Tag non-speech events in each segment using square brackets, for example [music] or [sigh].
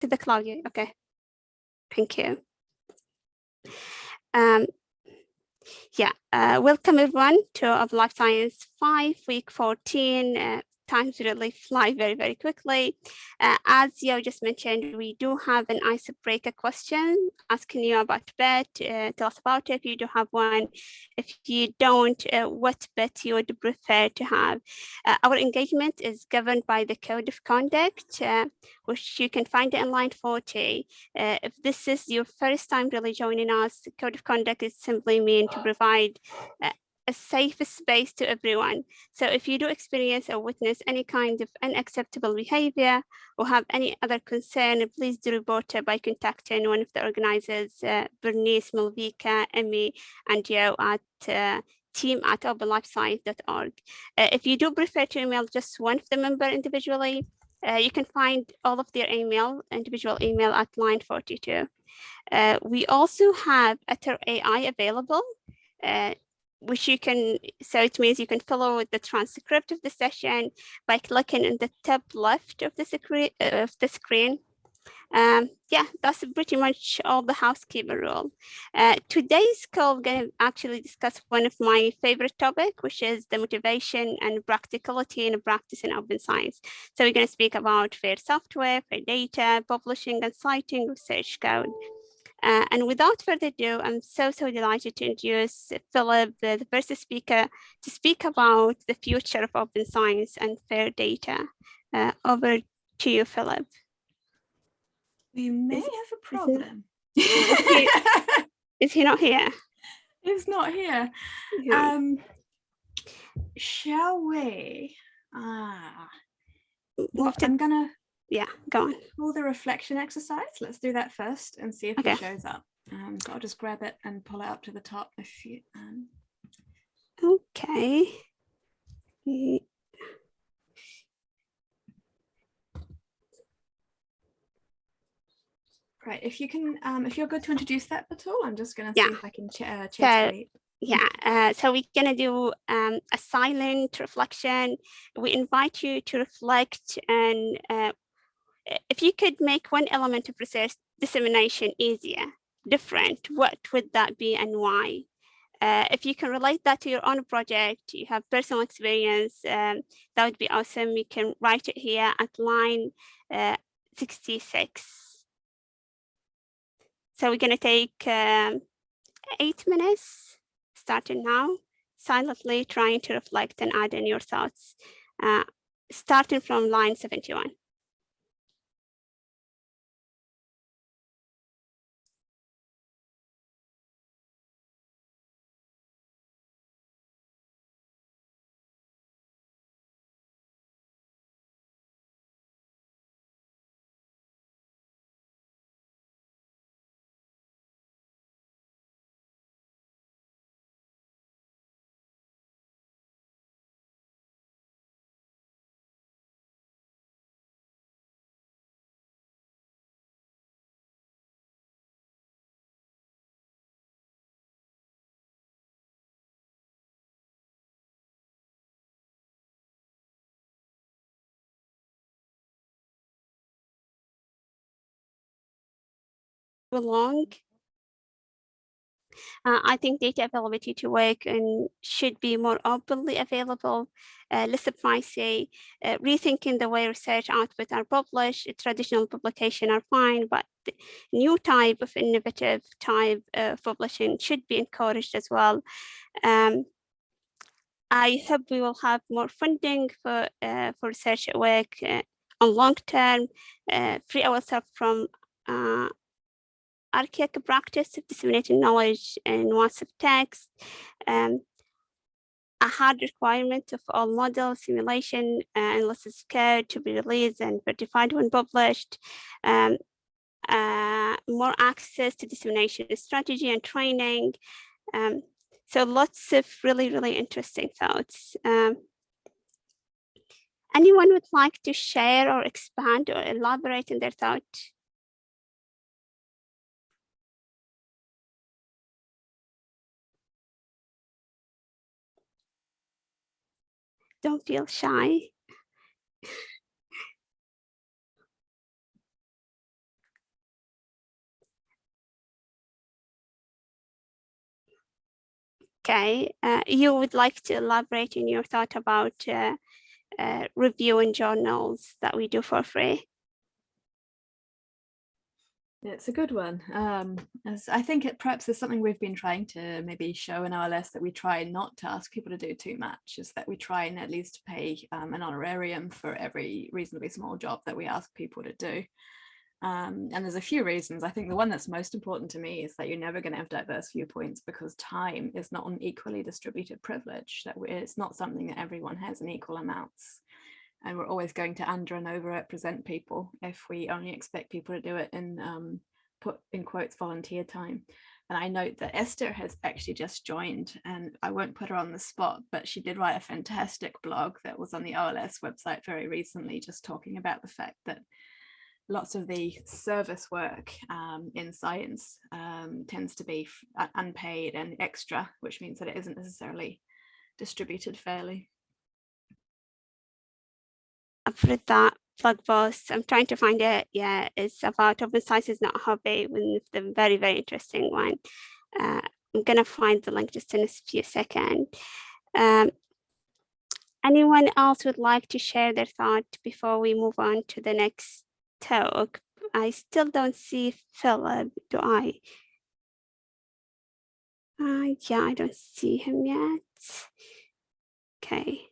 to the Claudia. Okay, thank you. Um, yeah, uh, welcome everyone to of Life Science 5, week 14, uh, times really fly very, very quickly. Uh, as you just mentioned, we do have an icebreaker question asking you about bet. Uh, tell us about it if you do have one. If you don't, uh, what bet you would prefer to have. Uh, our engagement is governed by the Code of Conduct, uh, which you can find in line 40. Uh, if this is your first time really joining us, the Code of Conduct is simply meant to provide a safe space to everyone. So if you do experience or witness any kind of unacceptable behavior or have any other concern, please do report it by contacting one of the organizers, uh, Bernice, Malvika, Emmy, and Yo at uh, team at openlifescience.org. Uh, if you do prefer to email just one of the member individually, uh, you can find all of their email, individual email at line 42. Uh, we also have Otter AI available. Uh, which you can, so it means you can follow the transcript of the session by clicking in the top left of the screen. Of the screen. Um, yeah, that's pretty much all the housekeeper rule. Uh, today's call, we're going to actually discuss one of my favorite topic, which is the motivation and practicality in practicing open science. So we're going to speak about fair software, fair data, publishing and citing research code. Uh, and without further ado, I'm so, so delighted to introduce Philip, the, the first speaker, to speak about the future of open science and fair data. Uh, over to you, Philip. We may is, have a problem. Is he, [laughs] is he not here? He's not here. Yeah. Um, shall we? Ah, well, I'm gonna yeah, go on. All the reflection exercise, let's do that first and see if okay. it shows up. Um, so I'll just grab it and pull it up to the top if you. Um... Okay. Right, if you can, um, if you're good to introduce that at all, I'm just going to yeah. see if I can ch uh, so, yeah, uh, so we're going to do um, a silent reflection. We invite you to reflect and uh, if you could make one element of research dissemination easier, different, what would that be and why? Uh, if you can relate that to your own project, you have personal experience, um, that would be awesome. You can write it here at line uh, 66. So we're going to take um, eight minutes, starting now, silently trying to reflect and add in your thoughts, uh, starting from line 71. Belong. Uh, I think data availability to work and should be more openly available, uh, less pricey, uh, rethinking the way research output are published, traditional publication are fine, but new type of innovative type of publishing should be encouraged as well. Um, I hope we will have more funding for, uh, for research work uh, on long term, uh, free ourselves from uh, archaic practice of disseminating knowledge in of text, um, a hard requirement of all model simulation and analysis code to be released and certified when published, um, uh, more access to dissemination strategy and training. Um, so lots of really, really interesting thoughts. Um, anyone would like to share or expand or elaborate in their thought? Don't feel shy. okay, uh, you would like to elaborate on your thought about uh, uh, reviewing journals that we do for free? It's a good one. Um, as I think it perhaps is something we've been trying to maybe show in our list that we try not to ask people to do too much, is that we try and at least pay um, an honorarium for every reasonably small job that we ask people to do. Um, and there's a few reasons. I think the one that's most important to me is that you're never going to have diverse viewpoints because time is not an equally distributed privilege. That it's not something that everyone has in equal amounts and we're always going to under and overrepresent people if we only expect people to do it in um, put in quotes volunteer time. And I note that Esther has actually just joined and I won't put her on the spot, but she did write a fantastic blog that was on the OLS website very recently, just talking about the fact that lots of the service work um, in science um, tends to be unpaid and extra, which means that it isn't necessarily distributed fairly. I've that blog post. I'm trying to find it. Yeah, it's about open science is not a hobby, of the very, very interesting one. Uh, I'm going to find the link just in a few seconds. Um, anyone else would like to share their thought before we move on to the next talk? I still don't see Philip, do I? Uh, yeah, I don't see him yet. Okay.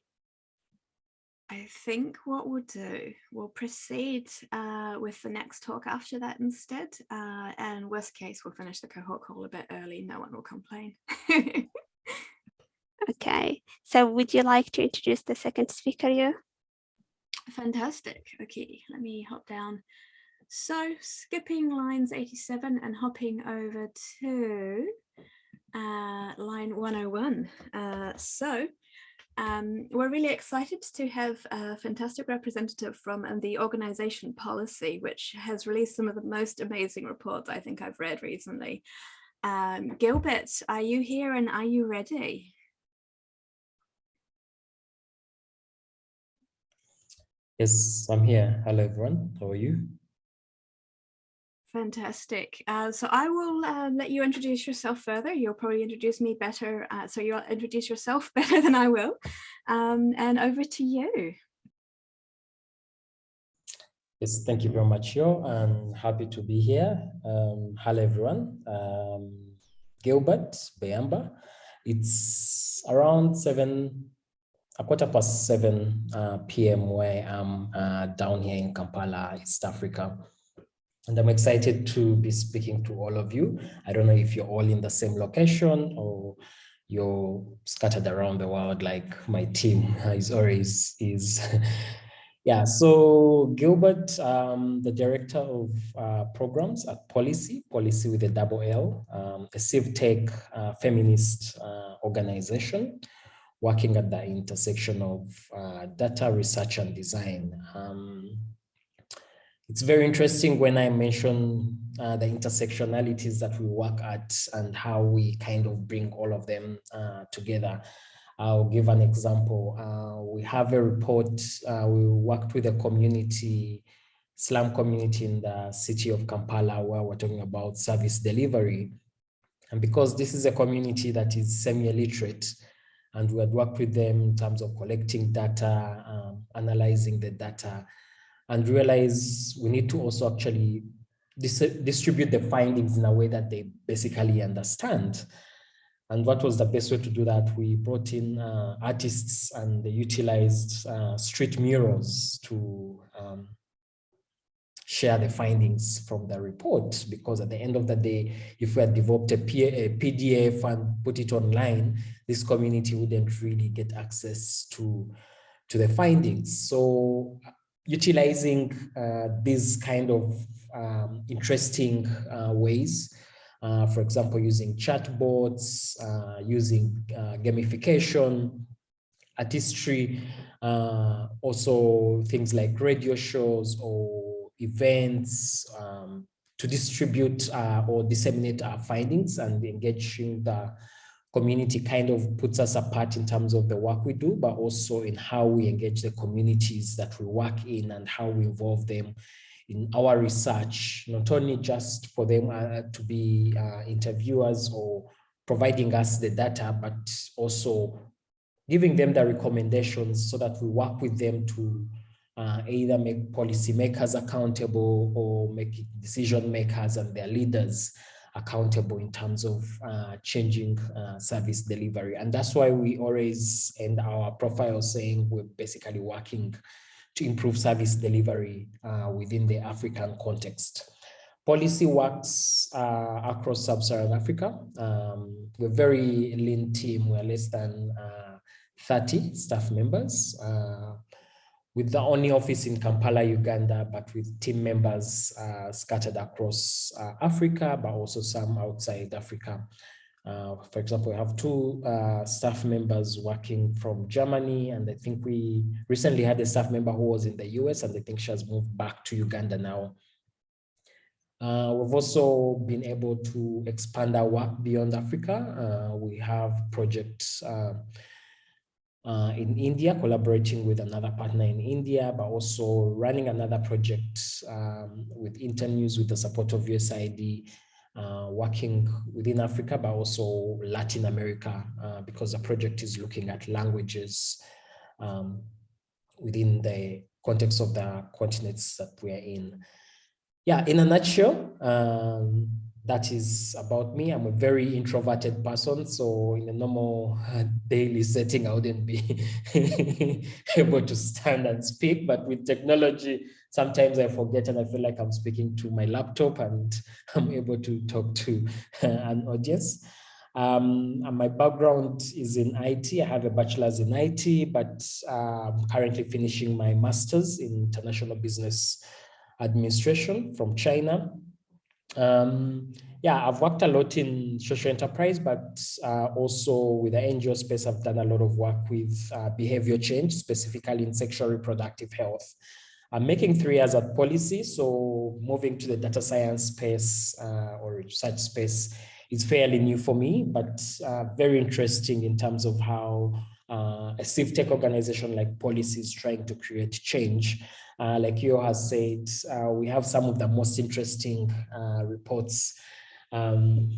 I think what we'll do, we'll proceed uh, with the next talk after that instead. Uh, and worst case, we'll finish the cohort call a bit early. No one will complain. [laughs] okay, so would you like to introduce the second speaker, you? Fantastic. Okay, let me hop down. So skipping lines 87 and hopping over to uh, line 101. Uh, so um, we're really excited to have a fantastic representative from um, the organization Pollicy, which has released some of the most amazing reports I think I've read recently. Um, Gilbert, are you here and are you ready? Yes, I'm here. Hello, everyone. How are you? Fantastic. Uh, so I will uh, let you introduce yourself further. You'll probably introduce me better. Uh, so you'll introduce yourself [laughs] better than I will. Um, and over to you. Yes, thank you very much, Yo. I'm happy to be here. Um, hello, everyone. Um, Gilbert Beyamba. It's around seven, a quarter past seven uh, p.m. where I'm uh, down here in Kampala, East Africa. And I'm excited to be speaking to all of you. I don't know if you're all in the same location or you're scattered around the world like my team [laughs] is always is. [laughs] yeah, so Gilbert, um, the director of uh, programs at Pollicy, Pollicy with a double L, um, a civ tech uh, feminist uh, organization working at the intersection of uh, data research and design. Um, it's very interesting when I mention uh, the intersectionalities that we work at and how we kind of bring all of them uh, together. I'll give an example. Uh, we have a report, uh, we worked with a community, slum community in the city of Kampala where we're talking about service delivery. And because this is a community that is semi-illiterate, and we had worked with them in terms of collecting data, um, analyzing the data, and realize we need to also actually dis distribute the findings in a way that they basically understand. And what was the best way to do that? We brought in uh, artists and they utilized uh, street murals to um, share the findings from the report because at the end of the day, if we had developed a, PDF and put it online, this community wouldn't really get access to, to the findings. So utilizing uh, these kind of um, interesting uh, ways. Uh, for example, using chatbots, uh, using uh, gamification, artistry, uh, also things like radio shows or events um, to distribute or disseminate our findings and engaging the community kind of puts us apart in terms of the work we do, but also in how we engage the communities that we work in and how we involve them in our research, not only just for them uh, to be uh, interviewers or providing us the data, but also giving them the recommendations so that we work with them to uh, either make policymakers accountable or make decision makers and their leaders accountable in terms of uh, changing uh, service delivery. And that's why we always end our profile saying we're basically working to improve service delivery uh, within the African context. Pollicy works uh, across sub-Saharan Africa. Um, we're a very lean team. We're less than uh, 30 staff members uh, with the only office in Kampala, Uganda, but with team members uh, scattered across uh, Africa, but also some outside Africa. Uh, for example, we have two uh, staff members working from Germany, and I think we recently had a staff member who was in the US, and I think she has moved back to Uganda now. Uh, we've also been able to expand our work beyond Africa. Uh, we have projects uh, in India, collaborating with another partner in India, but also running another project um, with Internews with the support of USAID, uh, working within Africa, but also Latin America, uh, because the project is looking at languages um, within the context of the continents that we are in. Yeah, in a nutshell, um, that is about me. I'm a very introverted person. So in a normal uh, daily setting, I wouldn't be [laughs] able to stand and speak. But with technology, sometimes I forget and I feel like I'm speaking to my laptop and [laughs] I'm able to talk to uh, an audience. Um, my background is in IT. I have a bachelor's in IT, but I'm currently finishing my master's in international business administration from China. Um, yeah, I've worked a lot in social enterprise, but uh, also with the NGO space, I've done a lot of work with uh, behavior change, specifically in sexual reproductive health. I'm making three years at Pollicy, so moving to the data science space uh, or research space is fairly new for me, but uh, very interesting in terms of how uh, a civ tech organization like Pollicy is trying to create change. Uh, like you has said, uh, we have some of the most interesting uh, reports um,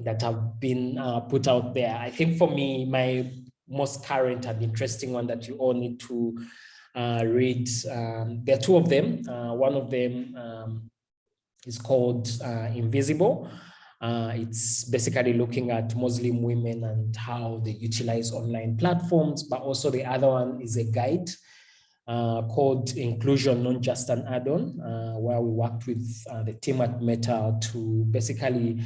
that have been uh, put out there. I think for me, my most current and interesting one that you all need to uh, read, um, there are two of them. Uh, one of them um, is called Invisible. it's basically looking at Muslim women and how they utilize online platforms, but also the other one is a guide uh, called Inclusion, not just an add-on, uh, where we worked with uh, the team at Meta to basically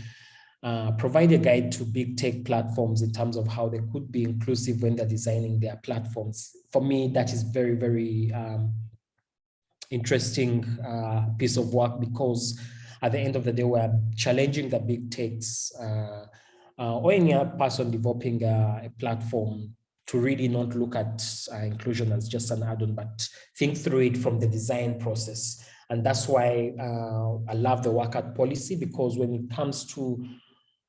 uh, provide a guide to big tech platforms in terms of how they could be inclusive when they're designing their platforms. For me, that is very, very um, interesting uh, piece of work because at the end of the day, we're challenging the big techs uh, or any person developing a, a platform to really not look at uh, inclusion as just an add-on, but think through it from the design process. And that's why uh, I love the work at Pollicy because when it comes to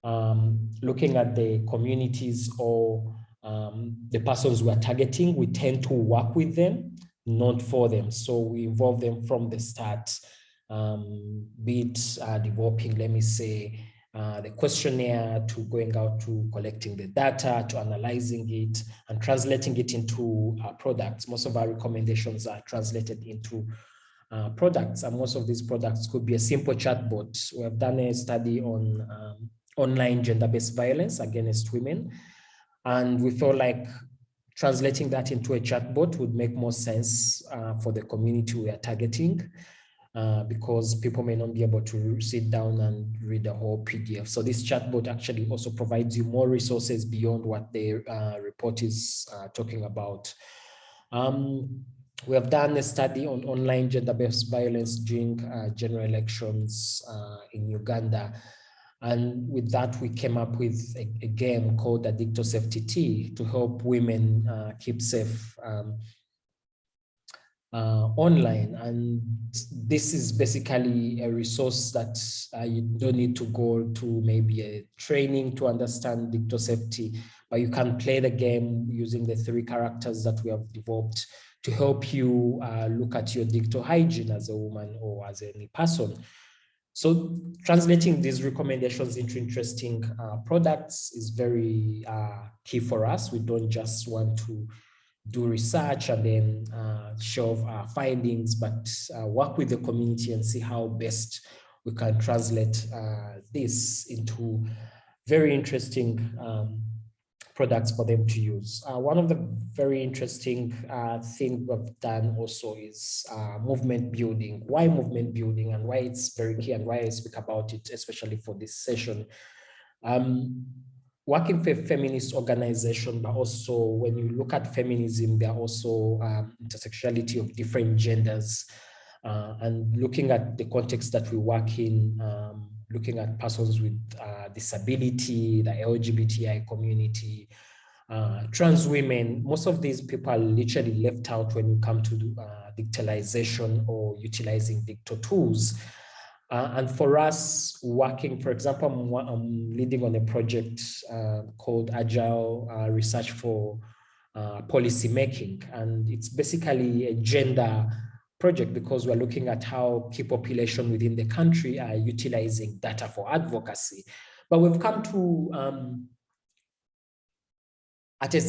um, looking at the communities or um, the persons we are targeting, we tend to work with them, not for them. So we involve them from the start, um, be it uh, developing, let me say, uh, the questionnaire to going out to collecting the data, to analyzing it and translating it into uh, products. Most of our recommendations are translated into uh, products and most of these products could be a simple chatbot. We have done a study on um, online gender-based violence against women and we felt like translating that into a chatbot would make more sense uh, for the community we are targeting uh, because people may not be able to sit down and read the whole PDF. So this chatbot actually also provides you more resources beyond what the uh, report is uh, talking about. Um, we have done a study on online gender-based violence during uh, general elections uh, in Uganda. And with that, we came up with a, a game called Addicto to help women keep safe um, uh, online. And this is basically a resource that uh, you don't need to go to maybe a training to understand dicto safety, but you can play the game using the three characters that we have developed to help you uh, look at your dicto hygiene as a woman or as any person. so translating these recommendations into interesting uh, products is very uh, key for us. We don't just want to do research and then uh, show our findings, but uh, work with the community and see how best we can translate uh, this into very interesting um, products for them to use. Uh, one of the very interesting uh, things we've done also is uh, movement building. Why movement building and why it's very key and why I speak about it, especially for this session. Um, working for feminist organization, but also when you look at feminism, there are also um, intersectionality of different genders uh, and looking at the context that we work in, um, looking at persons with uh, disability, the LGBTI community, uh, trans women, most of these people are literally left out when you come to uh, digitalization or utilizing digital tools. Uh, and for us working, for example, I'm, I'm leading on a project uh, called Agile uh, Research for Policy Making. And it's basically a gender project because we're looking at how key population within the country are utilizing data for advocacy. But we've come to um, at a,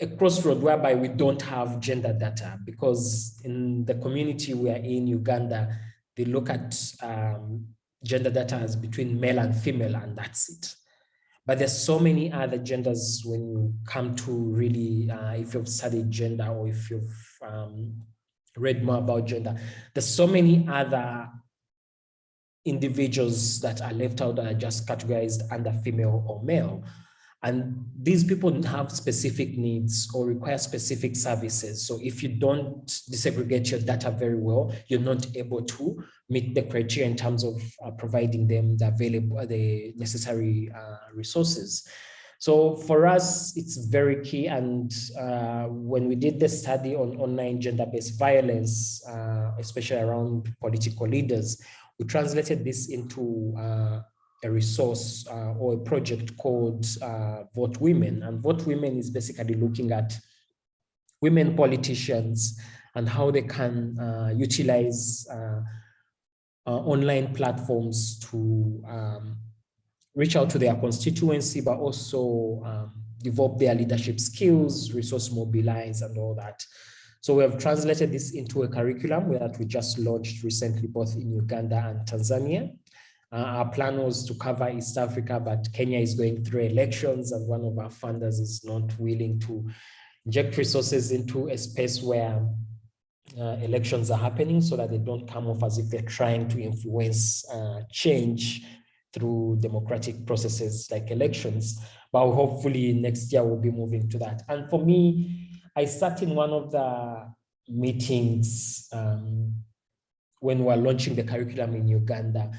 a crossroad whereby we don't have gender data because in the community we are in Uganda, they look at um, gender data as between male and female and that's it. But there's so many other genders when you come to really, uh, if you've studied gender or if you've um, read more about gender. There's so many other individuals that are left out that are just categorized under female or male. And these people have specific needs or require specific services. So if you don't disaggregate your data very well, you're not able to meet the criteria in terms of uh, providing them the available, the necessary uh, resources. So for us, it's very key. And uh, when we did the study on online gender-based violence, uh, especially around political leaders, we translated this into uh, a resource uh, or a project called uh, Vote Women. And Vote Women is basically looking at women politicians and how they can uh, utilize online platforms to um, reach out to their constituency, but also um, develop their leadership skills, resource mobilize and all that. So we have translated this into a curriculum that we just launched recently, both in Uganda and Tanzania. Uh, our plan was to cover East Africa, but Kenya is going through elections and one of our funders is not willing to inject resources into a space where uh, elections are happening so that they don't come off as if they're trying to influence uh, change through democratic processes like elections. But hopefully next year we'll be moving to that. And for me, I sat in one of the meetings um, when we were launching the curriculum in Uganda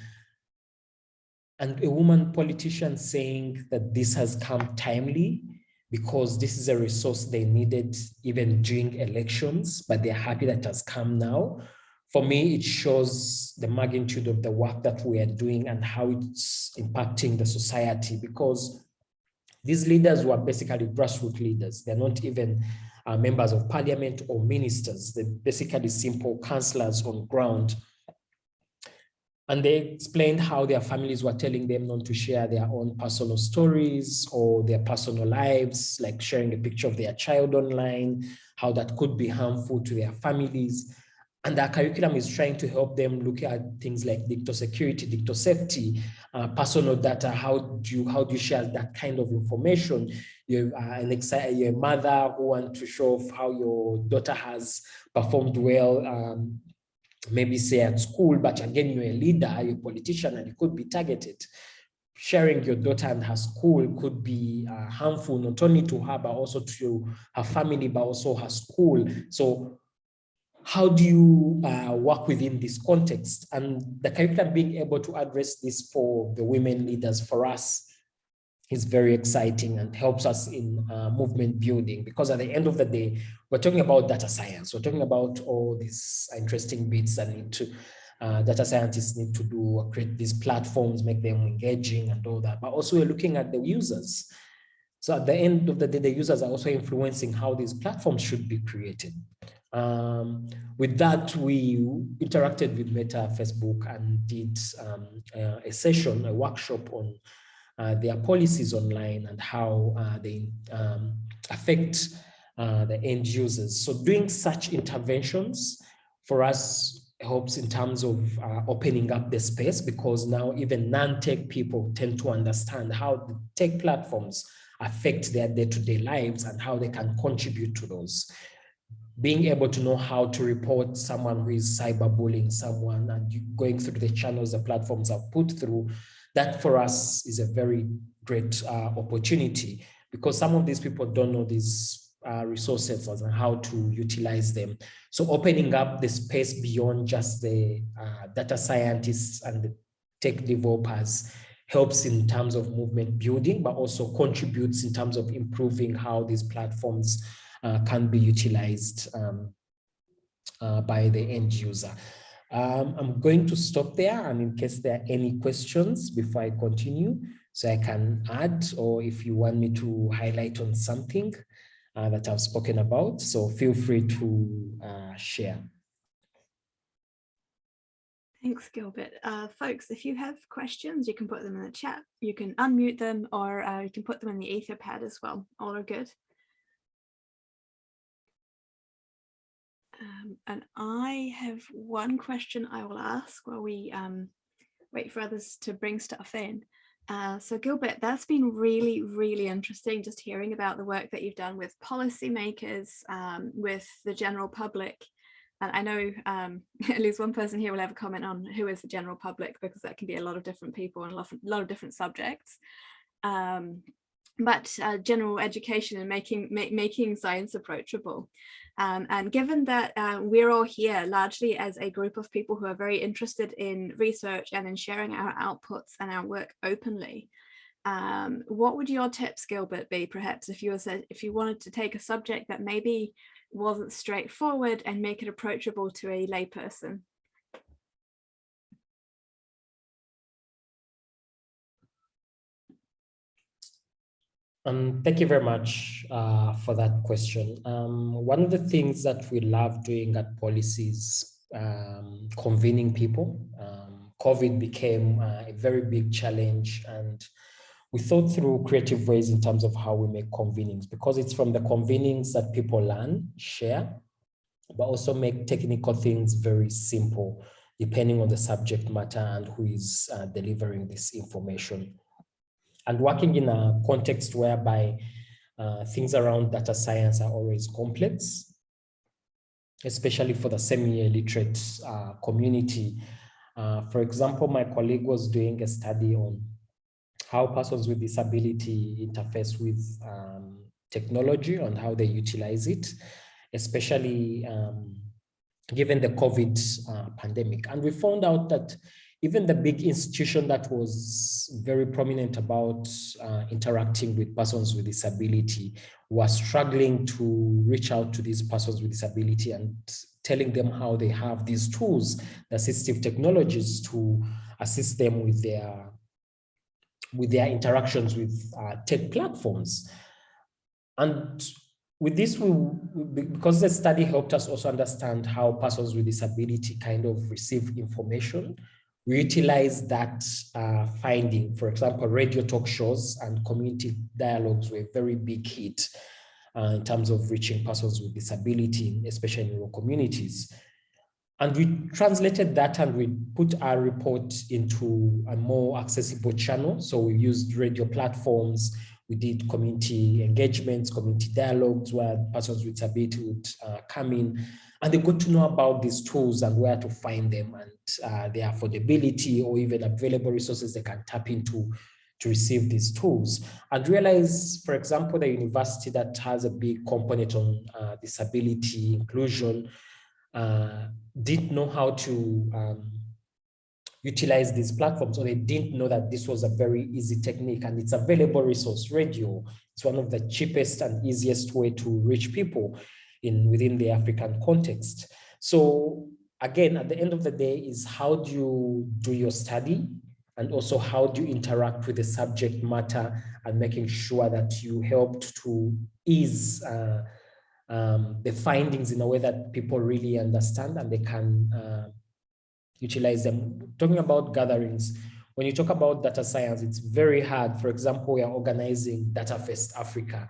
and a woman politician saying that this has come timely because this is a resource they needed even during elections, but they're happy that has come now for me, it shows the magnitude of the work that we are doing and how it's impacting the society because these leaders were basically grassroots leaders. They're not even uh, members of parliament or ministers. They're basically simple councillors on ground. And they explained how their families were telling them not to share their own personal stories or their personal lives, like sharing a picture of their child online, how that could be harmful to their families. And our curriculum is trying to help them look at things like digital security, digital safety, uh, personal data. How do you how do you share that kind of information? You're uh, an you're mother who want to show how your daughter has performed well, um, maybe say at school, but again you're a leader, you're a politician, and you could be targeted. Sharing your daughter and her school could be uh, harmful not only to her but also to her family, but also her school. So how do you uh, work within this context? And the curriculum being able to address this for the women leaders for us is very exciting and helps us in uh, movement building because at the end of the day, we're talking about data science. We're talking about all these interesting bits that need to, uh, data scientists need to do, create these platforms, make them engaging and all that. But also we're looking at the users. So at the end of the day, the users are also influencing how these platforms should be created. Um, with that, we interacted with Meta Facebook and did um, uh, a session, a workshop on their policies online and how uh, they um, affect uh, the end users. So doing such interventions for us helps in terms of uh, opening up the space because now even non-tech people tend to understand how the tech platforms affect their day-to-day -day lives and how they can contribute to those being able to know how to report someone who is cyberbullying someone and going through the channels the platforms are put through, that for us is a very great uh, opportunity because some of these people don't know these uh, resources and how to utilize them. So opening up the space beyond just the uh, data scientists and the tech developers helps in terms of movement building, but also contributes in terms of improving how these platforms uh, can be utilized um, uh, by the end user. Um, I'm going to stop there and in case there are any questions before I continue, so I can add or if you want me to highlight on something uh, that I've spoken about, so feel free to uh, share. Thanks, Gilbert. Uh, folks, if you have questions, you can put them in the chat. You can unmute them or uh, you can put them in the Etherpad as well. All are good. Um, and I have one question I will ask while we um, wait for others to bring stuff in. Uh, so Gilbert, that's been really, really interesting just hearing about the work that you've done with policymakers, um, with the general public. And I know um, [laughs] at least one person here will have a comment on who is the general public because that can be a lot of different people and a lot of, lot of different subjects. Um, but uh, general education and making ma making science approachable. Um, and given that uh, we're all here largely as a group of people who are very interested in research and in sharing our outputs and our work openly, um, what would your tips, Gilbert, be perhaps if you, said, if you wanted to take a subject that maybe wasn't straightforward and make it approachable to a layperson? Um, thank you very much uh, for that question. Um, one of the things that we love doing at Pollicy's, um, convening people. Um, COVID became uh, a very big challenge and we thought through creative ways in terms of how we make convenings because it's from the convenings that people learn, share, but also make technical things very simple depending on the subject matter and who is uh, delivering this information and working in a context whereby uh, things around data science are always complex, especially for the semi-illiterate uh, community. Uh, for example, my colleague was doing a study on how persons with disability interface with um, technology and how they utilize it, especially um, given the COVID uh, pandemic. And we found out that even the big institution that was very prominent about uh, interacting with persons with disability was struggling to reach out to these persons with disability and telling them how they have these tools, the assistive technologies to assist them with their with their interactions with uh, tech platforms. And with this, we, because the study helped us also understand how persons with disability kind of receive information, we utilize that uh, finding. For example, radio talk shows and community dialogues were a very big hit uh, in terms of reaching persons with disability, especially in rural communities. And we translated that and we put our report into a more accessible channel. So we used radio platforms, we did community engagements, community dialogues where persons with disability would uh, come in and they got to know about these tools and where to find them and uh, their affordability or even available resources they can tap into to receive these tools. And realize, for example, the university that has a big component on uh, disability inclusion uh, didn't know how to um, utilize these platforms or they didn't know that this was a very easy technique and it's available resource radio. It's one of the cheapest and easiest way to reach people in within the African context. So again, at the end of the day is how do you do your study and also how do you interact with the subject matter and making sure that you helped to ease uh, um, the findings in a way that people really understand and they can uh, utilize them. Talking about gatherings, when you talk about data science, it's very hard. For example, we are organizing Data Fest Africa.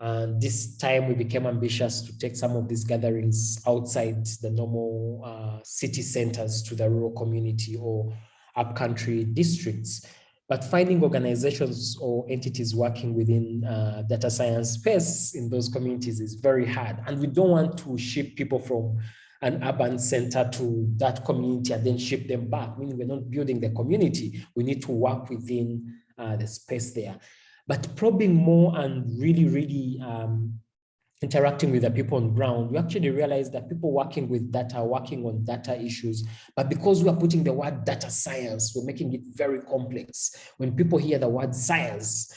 And this time we became ambitious to take some of these gatherings outside the normal uh, city centers to the rural community or upcountry districts. But finding organizations or entities working within uh, data science space in those communities is very hard. And we don't want to ship people from an urban center to that community and then ship them back, meaning we're not building the community. We need to work within uh, the space there. But probing more and really, really um, interacting with the people on ground, we actually realized that people working with data, working on data issues, but because we are putting the word data science, we're making it very complex. When people hear the word science,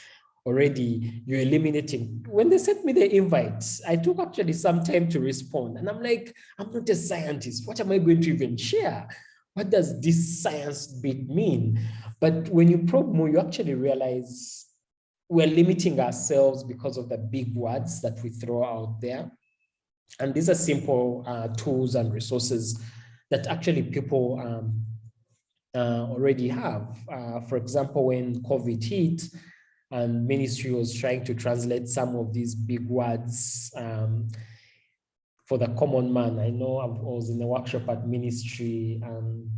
already you're eliminating. When they sent me the invites, I took actually some time to respond. And I'm like, I'm not a scientist. What am I going to even share? What does this science bit mean? But when you probe more, you actually realize we're limiting ourselves because of the big words that we throw out there. And these are simple uh, tools and resources that actually people um, uh, already have. Uh, for example, when COVID hit and ministry was trying to translate some of these big words um, for the common man. I know I was in a workshop at ministry um,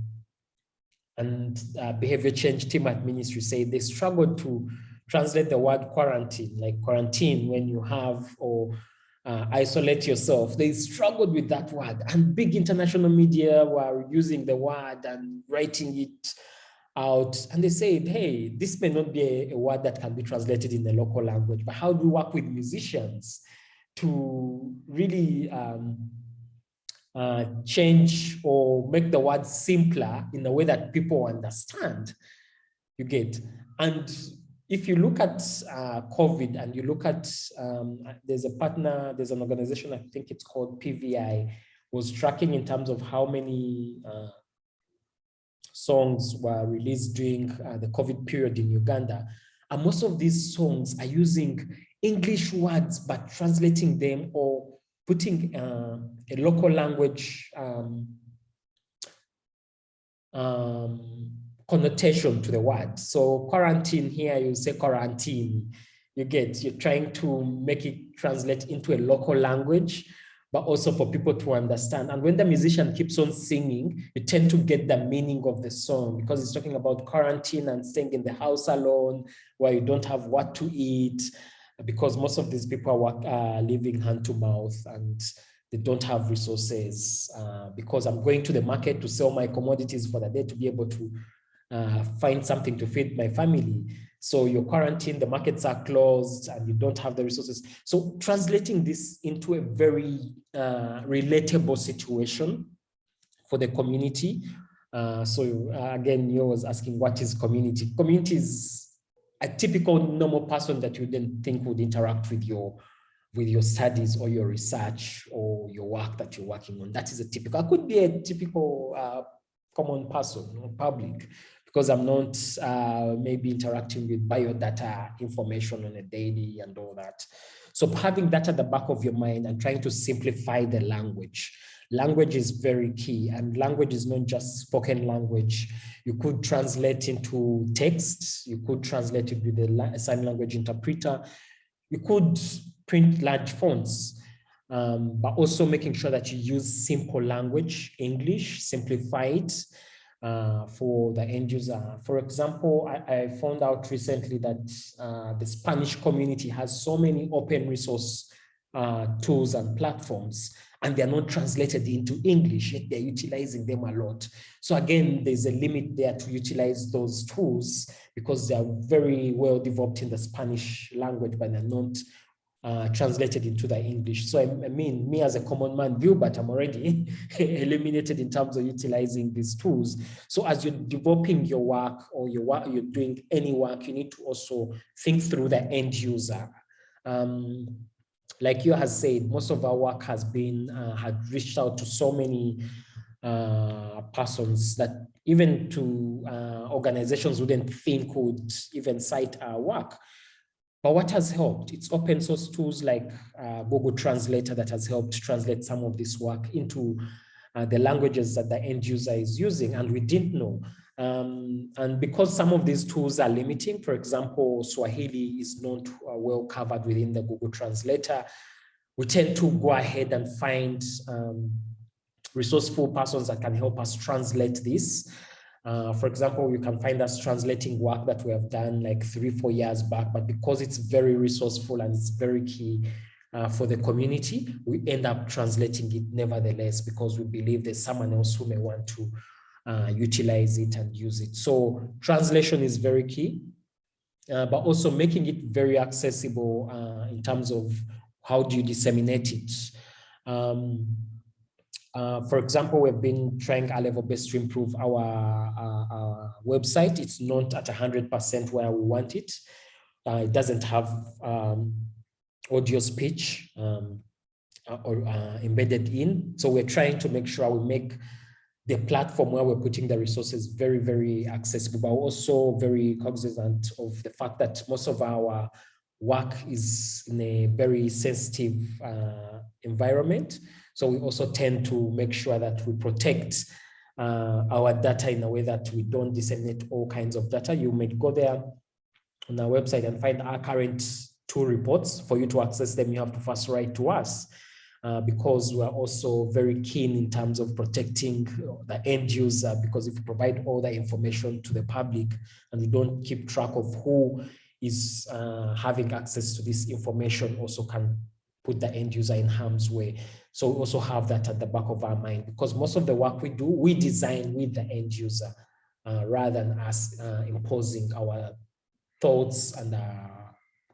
and uh, behavior change team at ministry say they struggled to translate the word quarantine, like quarantine when you have or uh, isolate yourself. They struggled with that word and big international media were using the word and writing it out. And they said, hey, this may not be a, a word that can be translated in the local language, but how do we work with musicians to really um, uh, change or make the word simpler in a way that people understand? You get, and if you look at uh, COVID and you look at, um, there's a partner, there's an organization, I think it's called PVI, was tracking in terms of how many uh, songs were released during uh, the COVID period in Uganda. And most of these songs are using English words, but translating them or putting uh, a local language um, um, connotation to the word. So quarantine here, you say quarantine, you get, you're trying to make it translate into a local language, but also for people to understand. And when the musician keeps on singing, you tend to get the meaning of the song because it's talking about quarantine and staying in the house alone where you don't have what to eat because most of these people are uh, living hand to mouth and they don't have resources uh, because I'm going to the market to sell my commodities for the day to be able to uh, find something to feed my family. So you're quarantined, the markets are closed and you don't have the resources. So translating this into a very uh, relatable situation for the community. Uh, so uh, again, you was asking what is community? Community is a typical normal person that you didn't think would interact with your with your studies or your research or your work that you're working on. That is a typical, could be a typical uh, common person or public because I'm not uh, maybe interacting with biodata information on a daily and all that. So having that at the back of your mind and trying to simplify the language. Language is very key and language is not just spoken language. You could translate into text, you could translate it with a sign language interpreter, you could print large fonts, um, but also making sure that you use simple language, English, simplify it, for the end user. For example, I, I found out recently that uh, the Spanish community has so many open resource uh, tools and platforms, and they're not translated into English, yet they're utilizing them a lot. So again, there's a limit there to utilize those tools because they're very well developed in the Spanish language, but they're not uh, translated into the English. So I, I, mean, me as a common man view, but I'm already [laughs] eliminated in terms of utilizing these tools. So as you're developing your work or your work, you're doing any work, you need to also think through the end user. Um, like you has said, most of our work has been, uh, had reached out to so many uh, persons that even to uh, organizations wouldn't think would even cite our work. But what has helped? It's open source tools like uh, Google Translator that has helped translate some of this work into uh, the languages that the end user is using, and we didn't know. Um, and because some of these tools are limiting, for example, Swahili is not uh, well covered within the Google Translator, we tend to go ahead and find um, resourceful persons that can help us translate this. Uh, for example, you can find us translating work that we have done like three, four years back, but because it's very resourceful and it's very key uh, for the community, we end up translating it nevertheless because we believe there's someone else who may want to uh, utilize it and use it. So translation is very key, uh, but also making it very accessible uh, in terms of how do you disseminate it. Um, uh, for example, we've been trying our level best to improve our, our, our website. It's not at 100% where we want it. Uh, it doesn't have um, audio speech um, uh, or uh, embedded in. So we're trying to make sure we make the platform where we're putting the resources very, very accessible, but also very cognizant of the fact that most of our work is in a very sensitive uh, environment. So we also tend to make sure that we protect uh, our data in a way that we don't disseminate all kinds of data. You may go there on our website and find our current two reports. For you to access them, you have to first write to us. Uh, because we're also very keen in terms of protecting the end user because if you provide all the information to the public and we don't keep track of who is uh, having access to this information also can put the end user in harm's way. So we also have that at the back of our mind because most of the work we do, we design with the end user uh, rather than us uh, imposing our thoughts and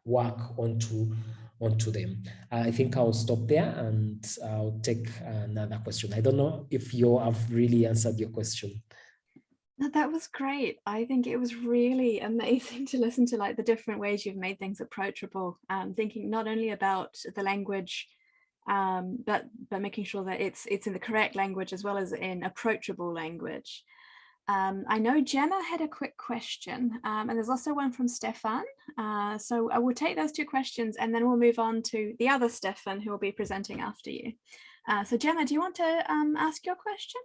work onto onto them. I think I'll stop there and I'll take another question. I don't know if you have really answered your question. That was great. I think it was really [laughs] amazing to listen to like the different ways you've made things approachable. Um, thinking not only about the language, um, but but making sure that it's it's in the correct language as well as in approachable language. Um, I know Gemma had a quick question um, and there's also one from Stefan. Uh, so I will take those two questions and then we'll move on to the other Stefan who will be presenting after you. Uh, so Gemma, do you want to um, ask your question?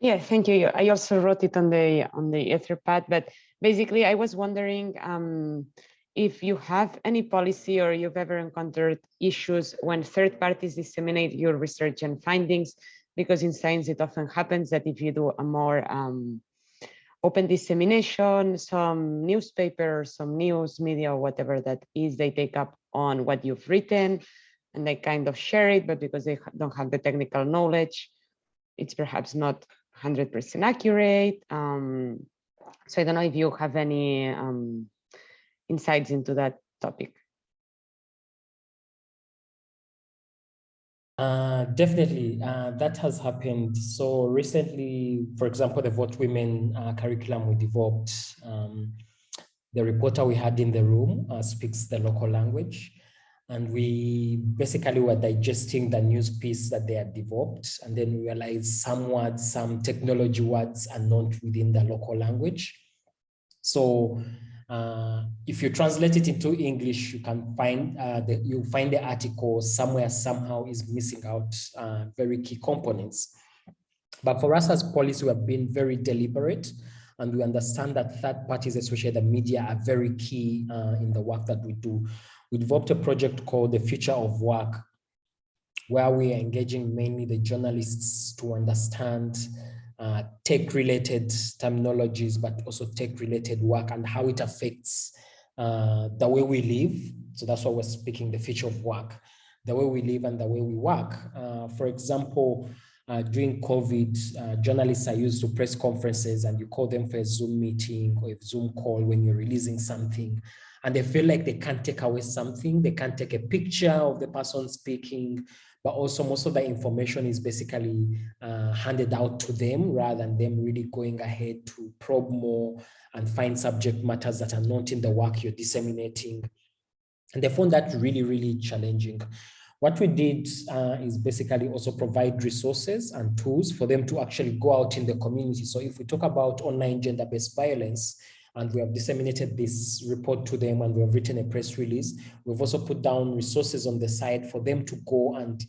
Yeah, thank you. I also wrote it on the on the Etherpad, but basically I was wondering um, if you have any policy or you've ever encountered issues when third parties disseminate your research and findings, because in science it often happens that if you do a more um, open dissemination, some newspaper, some news media, whatever that is, they take up on what you've written and they kind of share it, but because they don't have the technical knowledge, it's perhaps not 100% accurate. Um, so I don't know if you have any um, insights into that topic. Uh, definitely, uh, that has happened. So recently, for example, the Vote Women uh, curriculum we developed, um, the reporter we had in the room uh, speaks the local language and we basically were digesting the news piece that they had developed. And then we realized some words some technology words are not within the local language. So uh, if you translate it into english you can find uh, the, you find the article somewhere somehow is missing out uh, very key components. But for us as Pollicy we have been very deliberate and we understand that third parties especially the media are very key uh, in the work that we do we developed a project called the Future of Work, where we are engaging mainly the journalists to understand uh, tech-related terminologies, but also tech-related work and how it affects uh, the way we live. So that's why we're speaking the future of work, the way we live and the way we work. Uh, for example, uh, during COVID, uh, journalists are used to press conferences and you call them for a Zoom meeting or a Zoom call when you're releasing something and they feel like they can't take away something. They can't take a picture of the person speaking, but also most of the information is basically uh, handed out to them rather than them really going ahead to probe more and find subject matters that are not in the work you're disseminating. And they found that really, really challenging. What we did uh, is basically also provide resources and tools for them to actually go out in the community. So if we talk about online gender-based violence, and we have disseminated this report to them and we have written a press release. We've also put down resources on the site for them to go and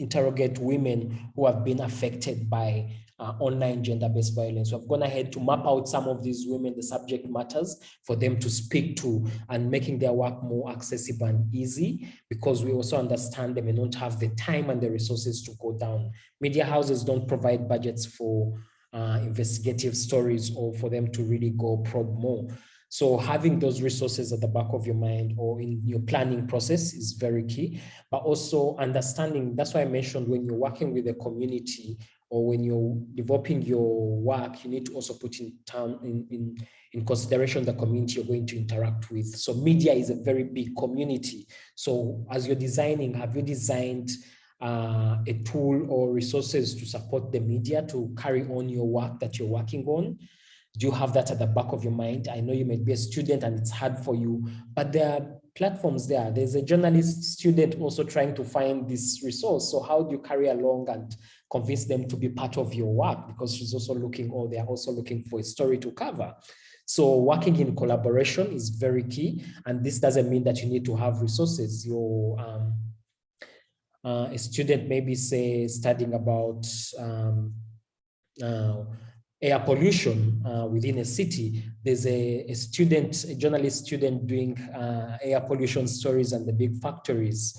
interrogate women who have been affected by uh, online gender-based violence. We've gone ahead to map out some of these women, the subject matters for them to speak to and making their work more accessible and easy because we also understand they may not have the time and the resources to go down. Media houses don't provide budgets for uh, investigative stories or for them to really go probe more. So having those resources at the back of your mind or in your planning process is very key, but also understanding, that's why I mentioned when you're working with a community or when you're developing your work, you need to also put in, term, in, in, in consideration the community you're going to interact with. So media is a very big community. So as you're designing, have you designed uh, a tool or resources to support the media to carry on your work that you're working on? Do you have that at the back of your mind? I know you might be a student and it's hard for you, but there are platforms there. There's a journalist student also trying to find this resource. So how do you carry along and convince them to be part of your work? Because she's also looking, or they're also looking for a story to cover. So working in collaboration is very key. And this doesn't mean that you need to have resources. Your um, uh, a student maybe say studying about um, uh, air pollution uh, within a city. There's a, a, student, a journalist student doing uh, air pollution stories and the big factories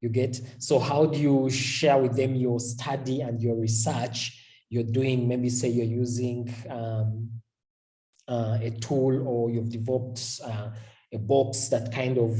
you get. So how do you share with them your study and your research you're doing? Maybe say you're using um, uh, a tool or you've developed uh, a box that kind of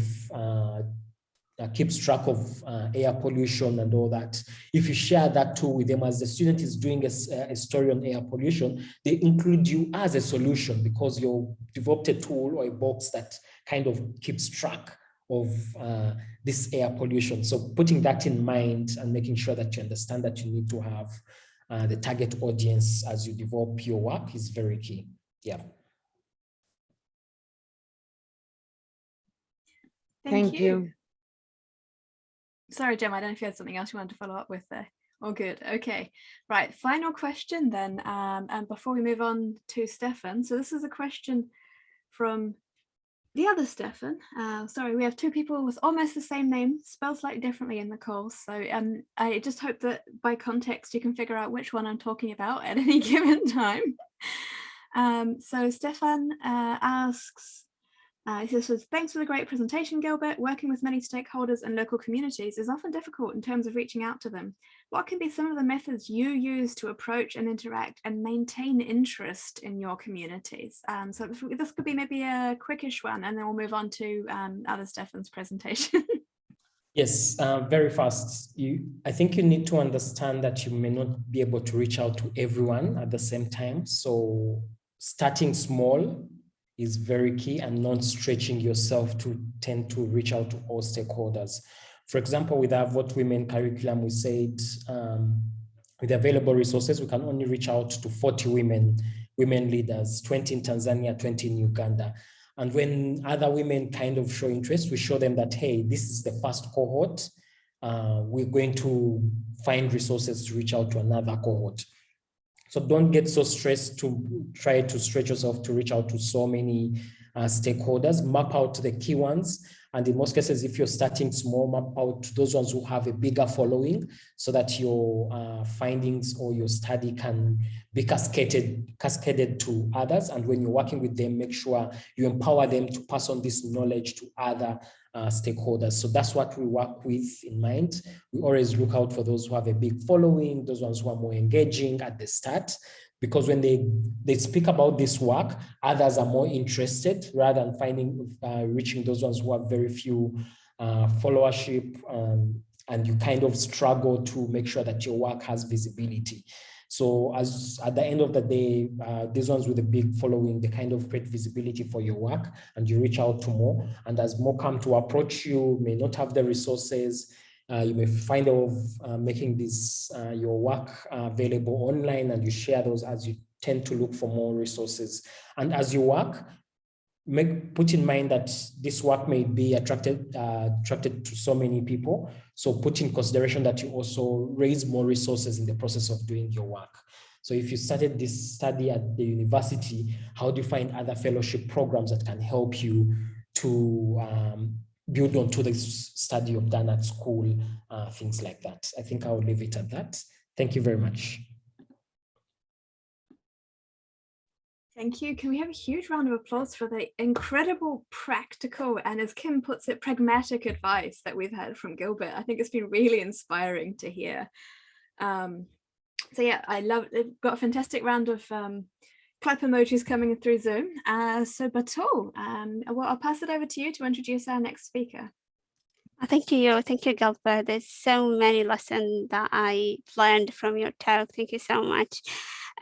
that keeps track of uh, air pollution and all that. If you share that tool with them as the student is doing a, a, story on air pollution, they include you as a solution because you developed a tool or a box that kind of keeps track of uh, this air pollution. So putting that in mind and making sure that you understand that you need to have uh, the target audience as you develop your work is very key. Yeah. Thank, Thank you. you. Sorry, Gemma, I don't know if you had something else you wanted to follow up with there. All good. Okay. Right. Final question then. Um, and before we move on to Stefan. So this is a question from the other Stefan. Uh, sorry, we have two people with almost the same name, spelled slightly differently in the calls. So um, I just hope that by context you can figure out which one I'm talking about [laughs] at any given time. Um, so Stefan uh, asks, uh, he says, thanks for the great presentation, Gilbert. Working with many stakeholders and local communities is often difficult in terms of reaching out to them. What can be some of the methods you use to approach and interact and maintain interest in your communities? Um, so this could be maybe a quickish one, and then we'll move on to um, other Stefan's presentation. [laughs] Yes, uh, very fast. You, I think you need to understand that you may not be able to reach out to everyone at the same time. So starting small is very key and not stretching yourself to tend to reach out to all stakeholders. For example, with our Vote Women curriculum, we said um, with available resources, we can only reach out to 40 women, women leaders, 20 in Tanzania, 20 in Uganda. And when other women kind of show interest, we show them that, hey, this is the first cohort. Uh, we're going to find resources to reach out to another cohort. So don't get so stressed to try to stretch yourself to reach out to so many uh, stakeholders, map out the key ones. And in most cases, if you're starting small, map out those ones who have a bigger following so that your uh, findings or your study can be cascaded, cascaded to others. And when you're working with them, make sure you empower them to pass on this knowledge to other uh, stakeholders. So that's what we work with in mind. We always look out for those who have a big following, those ones who are more engaging at the start, because when they, they speak about this work, others are more interested rather than finding, uh, reaching those ones who have very few uh, followership um, and you kind of struggle to make sure that your work has visibility. So as at the end of the day, uh, these ones with a big following, they kind of create visibility for your work and you reach out to more. And as more come to approach you, may not have the resources, uh, you may find of uh, making this uh, your work available online and you share those as you tend to look for more resources. And as you work, make put in mind that this work may be attracted uh, attracted to so many people. So put in consideration that you also raise more resources in the process of doing your work. So if you started this study at the university, how do you find other fellowship programs that can help you to um, build onto the study you've done at school, uh, things like that. I think I'll leave it at that. Thank you very much. Thank you. Can we have a huge round of applause for the incredible practical and as Kim puts it, pragmatic advice that we've had from Gilbert. I think it's been really inspiring to hear. Um, so yeah, I love it. Got a fantastic round of um, clap emojis coming through Zoom. Uh, so Batul, um, well, I'll pass it over to you to introduce our next speaker. Uh, thank you. Thank you, Gilbert. There's so many lessons that I learned from your talk. Thank you so much.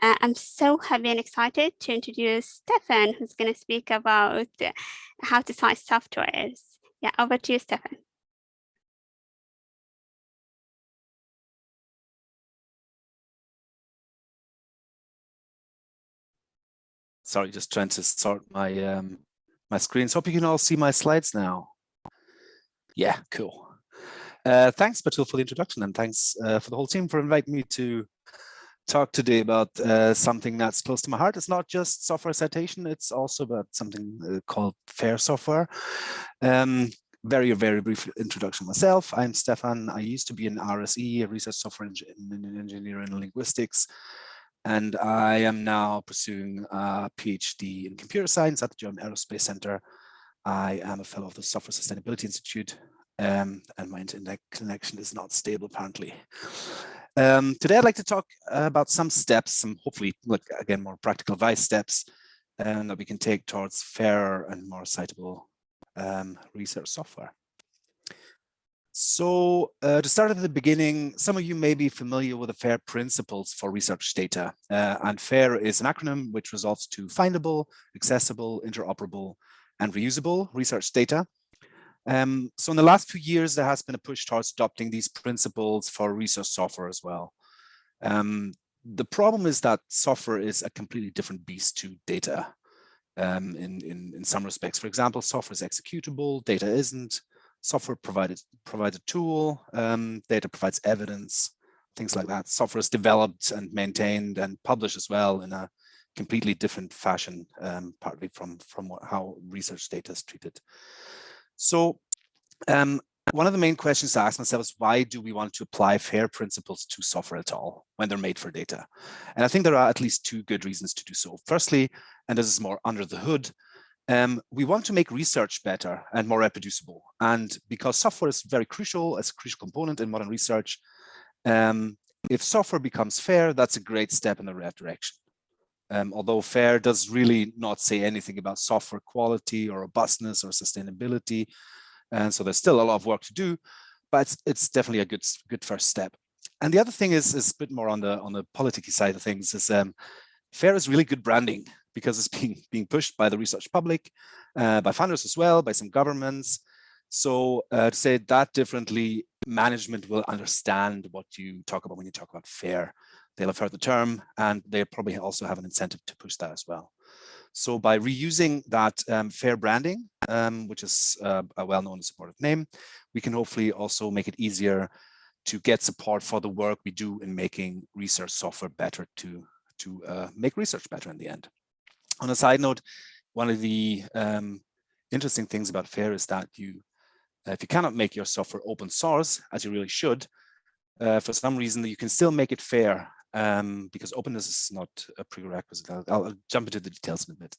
Uh, I'm so happy and excited to introduce Stefan, who's going to speak about how to cite softwares. Yeah, over to you, Stefan. Sorry, just trying to sort my um, my screen. So hope you can all see my slides now. Yeah, cool. Uh, thanks, Batul, for the introduction, and thanks uh, for the whole team for inviting me to talk today about uh, something that's close to my heart. It's not just software citation, it's also about something uh, called FAIR software. Um, very, very brief introduction myself. I'm Stefan. I used to be an RSE, a research software engineer in linguistics and I am now pursuing a PhD in computer science at the German Aerospace Center. I am a fellow of the Software Sustainability Institute, um, and my internet connection is not stable apparently. Um, today, I'd like to talk about some steps, some hopefully, again, more practical advice steps um, that we can take towards fairer and more citable um, research software. So uh, to start at the beginning, some of you may be familiar with the FAIR principles for research data. Uh, and FAIR is an acronym which results to findable, accessible, interoperable, and reusable research data. Um, so in the last few years, there has been a push towards adopting these principles for research software as well. Um, the problem is that software is a completely different beast to data um, in, in, in some respects. For example, software is executable, data isn't software provided provides a tool, um, data provides evidence, things like that. Software is developed and maintained and published as well in a completely different fashion, um, partly from, from how research data is treated. So um, one of the main questions I ask myself is why do we want to apply FAIR principles to software at all when they're made for data? And I think there are at least two good reasons to do so. Firstly, and this is more under the hood, um, we want to make research better and more reproducible. And because software is very crucial, as a crucial component in modern research, um, if software becomes fair, that's a great step in the right direction. Um, although FAIR does really not say anything about software quality or robustness or sustainability. And so there's still a lot of work to do, but it's, it's definitely a good, good first step. And the other thing is, is a bit more on the on the politicky side of things is um, FAIR is really good branding because it's [laughs] being, being pushed by the research public, uh, by funders as well, by some governments. So uh, to say that differently, management will understand what you talk about when you talk about fair. They'll have heard the term and they probably also have an incentive to push that as well. So by reusing that um, fair branding, um, which is uh, a well-known and supportive name, we can hopefully also make it easier to get support for the work we do in making research software better to, to uh, make research better in the end. On a side note, one of the um, interesting things about FAIR is that you, uh, if you cannot make your software open source, as you really should, uh, for some reason you can still make it fair um, because openness is not a prerequisite. I'll, I'll, jump into the details in a bit.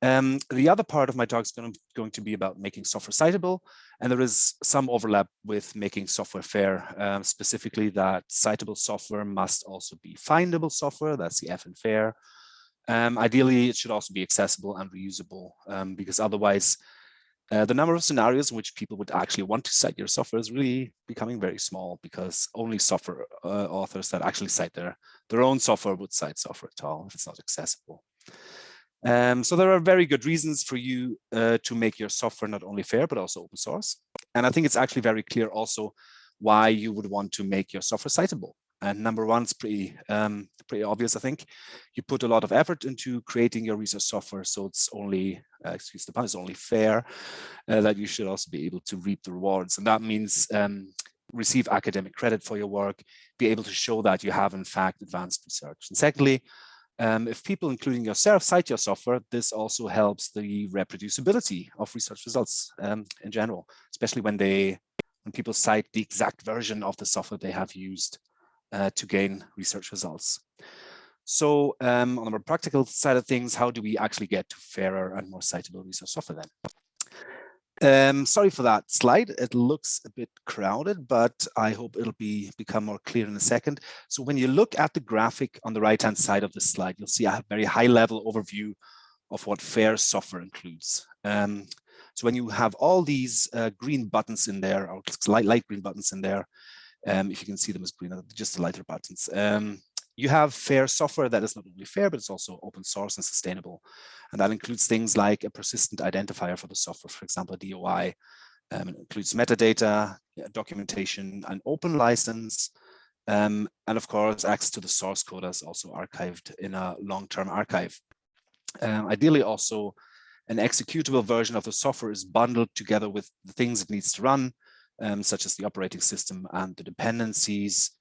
Um, the other part of my talk is going to, going to, be about making software citable, and there is some overlap with making software fair, um, specifically that citable software must also be findable software, that's the F in fair, um, ideally, it should also be accessible and reusable um, because otherwise uh, the number of scenarios in which people would actually want to cite your software is really becoming very small because only software uh, authors that actually cite their, their own software would cite software at all if it's not accessible. Um, so there are very good reasons for you uh, to make your software not only fair, but also open source. And I think it's actually very clear also why you would want to make your software citable. And number one is pretty, um, pretty obvious, I think. You put a lot of effort into creating your research software, so it's only, uh, excuse the pun, it's only fair uh, that you should also be able to reap the rewards. And that means um, receive academic credit for your work, be able to show that you have in fact advanced research. And secondly, um, if people, including yourself, cite your software, this also helps the reproducibility of research results um, in general, especially when they when people cite the exact version of the software they have used uh, to gain research results. So um, on the more practical side of things, how do we actually get to fairer and more citable research software then? Um, sorry for that slide. It looks a bit crowded, but I hope it'll be become more clear in a second. So when you look at the graphic on the right-hand side of the slide, you'll see a very high-level overview of what FAIR software includes. Um, so when you have all these uh, green buttons in there, or light, light green buttons in there, um, if you can see them as green, just the lighter buttons, um, you have fair software that is not only fair, but it's also open source and sustainable. And that includes things like a persistent identifier for the software, for example, DOI. Um, it includes metadata, documentation, an open license, um, and of course, access to the source code is also archived in a long-term archive. Um, ideally also, an executable version of the software is bundled together with the things it needs to run, um, such as the operating system and the dependencies,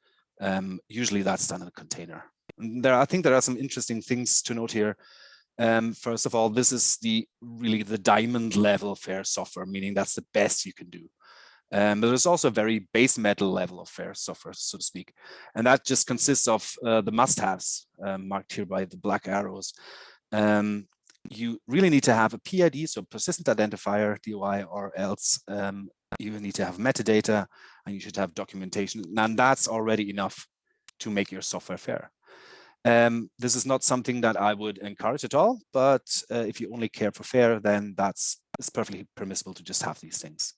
um, usually that's done in a container. And there, I think there are some interesting things to note here. Um, first of all, this is the really the diamond level fair software, meaning that's the best you can do. Um, but there's also a very base metal level of fair software, so to speak. And that just consists of uh, the must-haves um, marked here by the black arrows. Um, you really need to have a PID, so persistent identifier, DOI, or else um, you need to have metadata and you should have documentation. And that's already enough to make your software fair. Um, this is not something that I would encourage at all, but uh, if you only care for fair, then that's it's perfectly permissible to just have these things.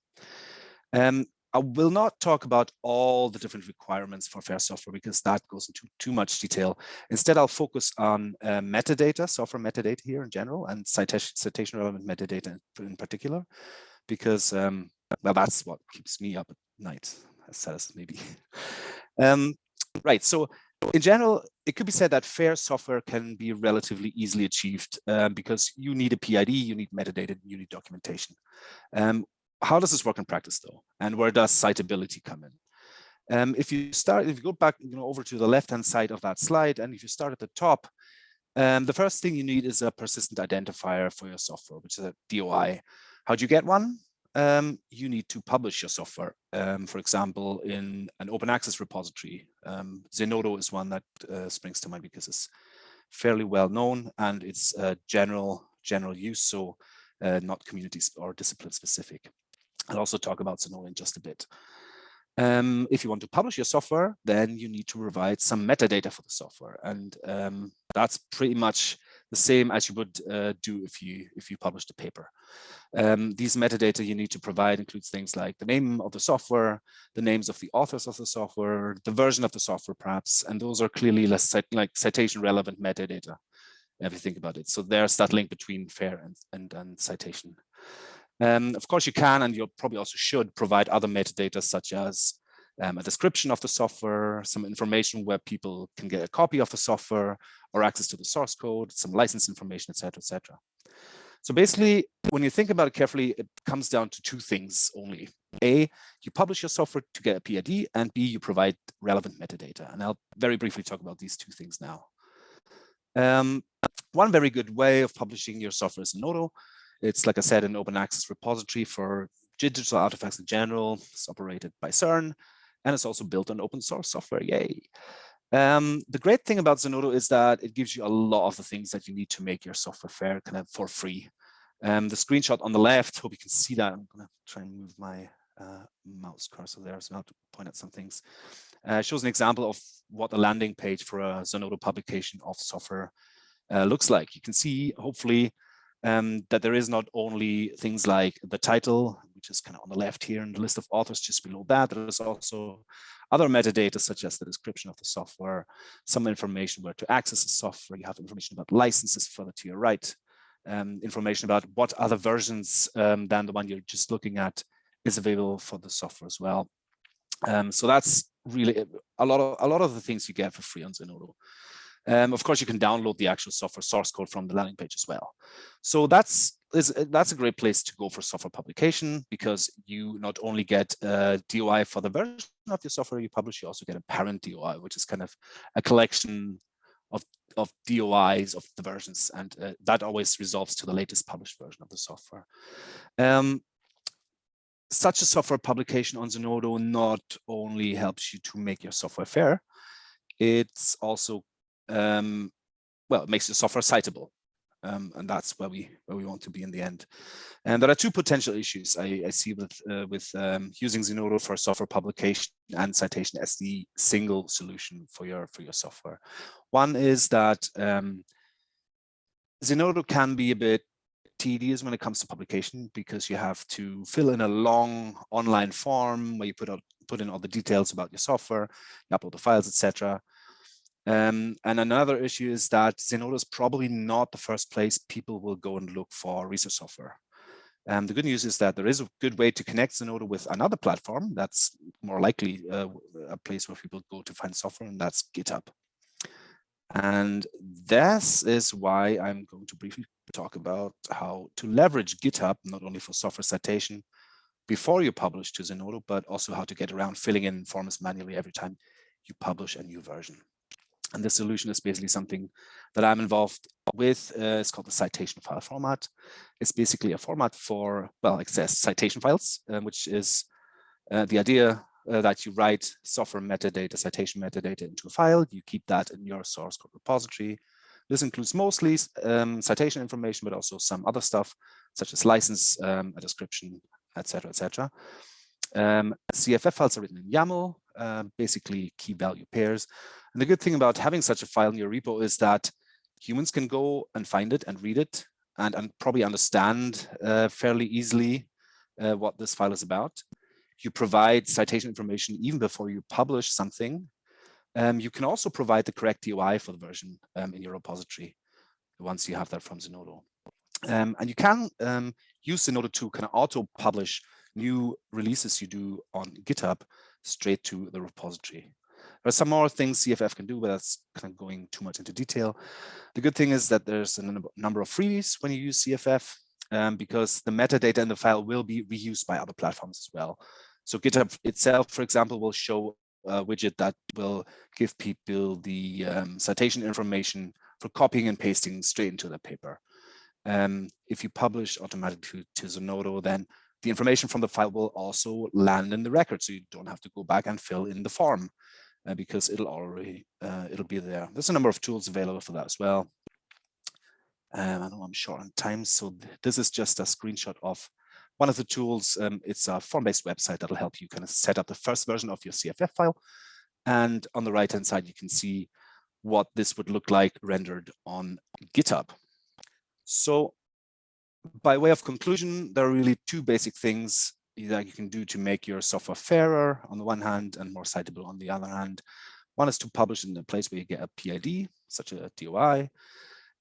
Um, I will not talk about all the different requirements for fair software because that goes into too much detail. Instead, I'll focus on uh, metadata, software metadata here in general, and citation, citation relevant metadata in particular, because um, well, that's what keeps me up at night, as sad as maybe. [laughs] um, right, so in general, it could be said that fair software can be relatively easily achieved um, because you need a PID, you need metadata, you need documentation. Um, how does this work in practice though? And where does citability come in? Um, if you start, if you go back, you know, over to the left-hand side of that slide, and if you start at the top, um, the first thing you need is a persistent identifier for your software, which is a DOI. How do you get one? Um, you need to publish your software, um, for example, in an open access repository. Um, Zenodo is one that uh, springs to mind because it's fairly well known and it's uh, general general use, so uh, not community or discipline specific. I'll also talk about Zenodo in just a bit. Um, if you want to publish your software, then you need to provide some metadata for the software. And um, that's pretty much the same as you would uh, do if you if you published a paper. Um, these metadata you need to provide includes things like the name of the software, the names of the authors of the software, the version of the software perhaps, and those are clearly less like citation relevant metadata if you think about it. So there's that link between FAIR and, and, and citation. Um, of course, you can, and you probably also should provide other metadata such as um, a description of the software, some information where people can get a copy of the software or access to the source code, some license information, etc., etc. So basically, when you think about it carefully, it comes down to two things only. A, you publish your software to get a PID, and B, you provide relevant metadata. And I'll very briefly talk about these two things now. Um, one very good way of publishing your software is Zenodo. It's, like I said, an open access repository for digital artifacts in general. It's operated by CERN, and it's also built on open source software. Yay. Um, the great thing about Zenodo is that it gives you a lot of the things that you need to make your software fair kind of for free. Um, the screenshot on the left, hope you can see that. I'm going to try and move my uh, mouse cursor there I have to point at some things. Uh, shows an example of what a landing page for a Zenodo publication of software uh, looks like. You can see, hopefully, um, that there is not only things like the title, which is kind of on the left here, and the list of authors just below that. There is also other metadata, such as the description of the software, some information where to access the software. You have information about licenses further to your right, um, information about what other versions um, than the one you're just looking at is available for the software as well. Um, so that's really a lot of a lot of the things you get for free on Zenodo. Um, of course, you can download the actual software source code from the landing page as well. So that's is uh, that's a great place to go for software publication because you not only get a DOI for the version of your software you publish, you also get a parent DOI, which is kind of a collection of, of DOIs of the versions. And uh, that always resolves to the latest published version of the software. Um, such a software publication on Zenodo not only helps you to make your software fair, it's also, um, well, it makes the software citable. Um, and that's where we where we want to be in the end. And there are two potential issues I, I see with uh, with um, using Zenodo for software publication and citation as the single solution for your for your software. One is that um, Zenodo can be a bit tedious when it comes to publication because you have to fill in a long online form where you put out put in all the details about your software, you upload the files, etc. Um, and another issue is that Zenodo is probably not the first place people will go and look for research software. Um, the good news is that there is a good way to connect Zenodo with another platform that's more likely uh, a place where people go to find software, and that's GitHub. And this is why I'm going to briefly talk about how to leverage GitHub, not only for software citation before you publish to Zenodo, but also how to get around filling in forms manually every time you publish a new version. And the solution is basically something that I'm involved with. Uh, it's called the citation file format. It's basically a format for, well, says citation files, um, which is uh, the idea uh, that you write software metadata, citation metadata into a file. You keep that in your source code repository. This includes mostly um, citation information, but also some other stuff, such as license, um, a description, etc., etc. Um, CFF files are written in YAML, uh, basically key value pairs. And the good thing about having such a file in your repo is that humans can go and find it and read it and, and probably understand uh, fairly easily uh, what this file is about. You provide citation information even before you publish something. Um, you can also provide the correct DOI for the version um, in your repository once you have that from Zenodo. Um, and you can um, use Zenodo to kind of auto-publish new releases you do on GitHub straight to the repository. There are some more things CFF can do, but that's kind of going too much into detail. The good thing is that there's a number of freebies when you use CFF um, because the metadata in the file will be reused by other platforms as well. So GitHub itself, for example, will show a widget that will give people the um, citation information for copying and pasting straight into the paper. Um, if you publish automatically to, to Zenodo, then the information from the file will also land in the record, so you don't have to go back and fill in the form uh, because it'll already uh, it'll be there. There's a number of tools available for that as well. Um, I know I'm short on time, so th this is just a screenshot of one of the tools. Um, it's a form-based website that'll help you kind of set up the first version of your CFF file. And on the right-hand side, you can see what this would look like rendered on GitHub. So by way of conclusion, there are really two basic things that you can do to make your software fairer on the one hand and more citable on the other hand. One is to publish in a place where you get a PID, such a DOI.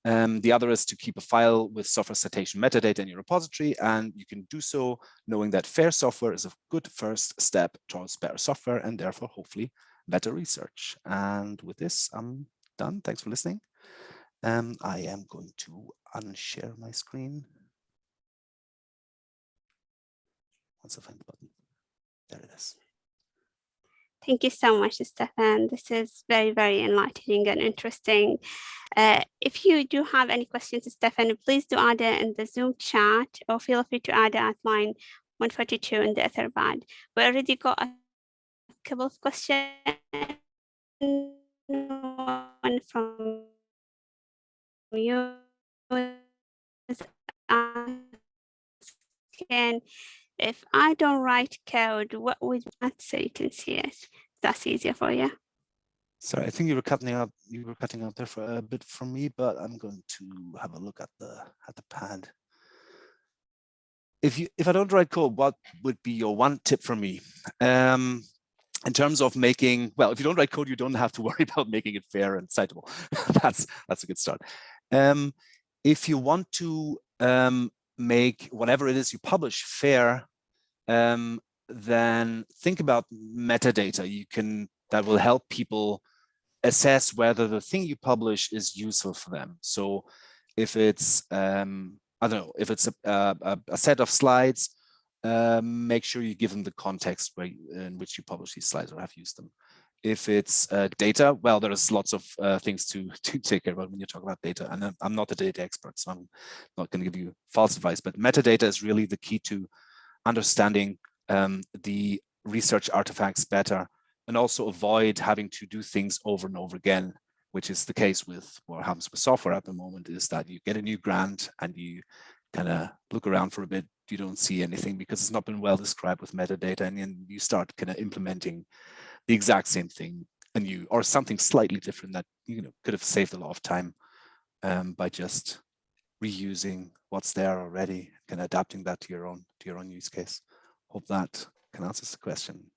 Um, the other is to keep a file with software citation metadata in your repository, and you can do so knowing that fair software is a good first step towards better software and therefore hopefully better research. And with this, I'm done. Thanks for listening. Um, I am going to unshare my screen. Find button. There it is. Thank you so much, Stefan. This is very, very enlightening and interesting. Uh, if you do have any questions, Stefan, please do add it in the Zoom chat or feel free to add it at line 142 in the Etherpad. We already got a couple of questions. One from you asking if I don't write code, what would so you can see it? That's easier for you. Sorry, I think you were cutting out. You were cutting out there for a bit from me, but I'm going to have a look at the at the pad. If you if I don't write code, what would be your one tip for me? Um, in terms of making well, if you don't write code, you don't have to [laughs] worry about making it fair and citable. [laughs] that's that's a good start. Um, if you want to um, make whatever it is you publish fair, um, then think about metadata. You can that will help people assess whether the thing you publish is useful for them. So if it's um, I don't know if it's a, a, a set of slides, um, make sure you give them the context where, in which you publish these slides or have used them. If it's uh, data, well, there's lots of uh, things to, [laughs] to take care of when you talk about data. And I'm not a data expert, so I'm not going to give you false advice, but metadata is really the key to understanding um, the research artifacts better and also avoid having to do things over and over again, which is the case with what happens with software at the moment is that you get a new grant and you kind of look around for a bit, you don't see anything because it's not been well described with metadata and then you start kind of implementing the exact same thing and you or something slightly different that you know could have saved a lot of time um, by just reusing what's there already and adapting that to your own to your own use case. Hope that can answer the question.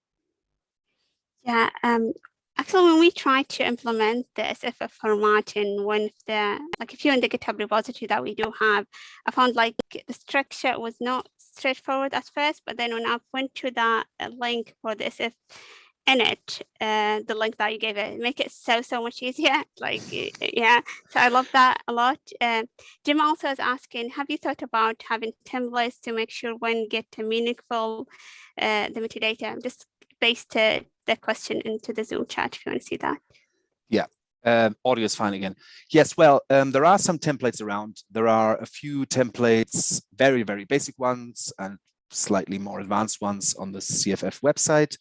Yeah, um, actually, when we tried to implement the CFF format in one of the, like if you're in the GitHub repository that we do have, I found like the structure was not straightforward at first, but then when I went to that uh, link for the SF in it, uh, the link that you gave it, make it so, so much easier. Like, yeah, so I love that a lot. Uh, Jim also is asking, have you thought about having templates to make sure when get a meaningful uh, the metadata? I'm Just paste the question into the Zoom chat if you want to see that. Yeah, um, audio is fine again. Yes, well, um, there are some templates around. There are a few templates, very, very basic ones and slightly more advanced ones on the CFF website.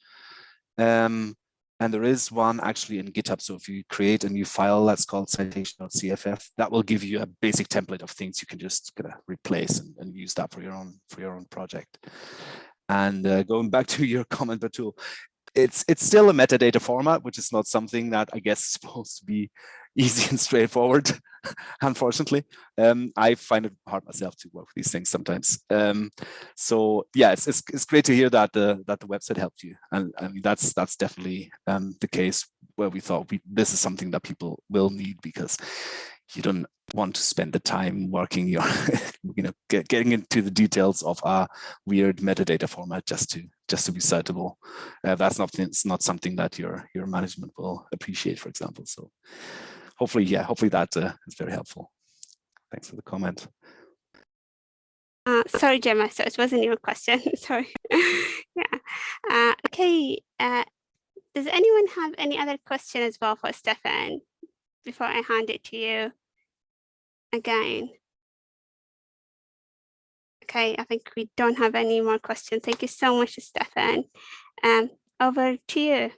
Um, and there is one actually in GitHub. So if you create a new file that's called citation.cff, that will give you a basic template of things you can just kind of replace and, and use that for your own for your own project. And uh, going back to [laughs] your comment, Batul, it's it's still a metadata format, which is not something that I guess is supposed to be easy [laughs] and straightforward. [laughs] unfortunately, um, I find it hard myself to work with these things sometimes. Um, so yeah, it's, it's, it's great to hear that the that the website helped you, and I mean that's that's definitely um, the case where we thought we this is something that people will need because you don't want to spend the time working your, [laughs] you know, get, getting into the details of a weird metadata format just to just to be citable. Uh, that's not it's not something that your your management will appreciate, for example. So hopefully, yeah, hopefully that uh, is very helpful. Thanks for the comment. Uh, sorry, Gemma, so it wasn't your question. [laughs] sorry. yeah. Uh, okay. Uh, does anyone have any other question as well for Stefan before I hand it to you? again. Okay, I think we don't have any more questions. Thank you so much, Stefan. Um, over to you.